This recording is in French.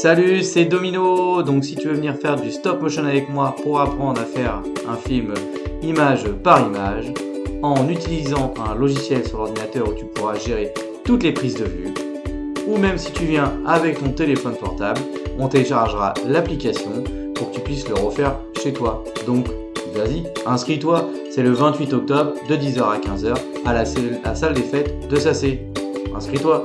Salut, c'est Domino. Donc si tu veux venir faire du stop motion avec moi pour apprendre à faire un film image par image, en utilisant un logiciel sur l'ordinateur où tu pourras gérer toutes les prises de vue, ou même si tu viens avec ton téléphone portable, on téléchargera l'application pour que tu puisses le refaire chez toi. Donc vas-y, inscris-toi, c'est le 28 octobre de 10h à 15h à la, salle des fêtes de Sacé. Inscris-toi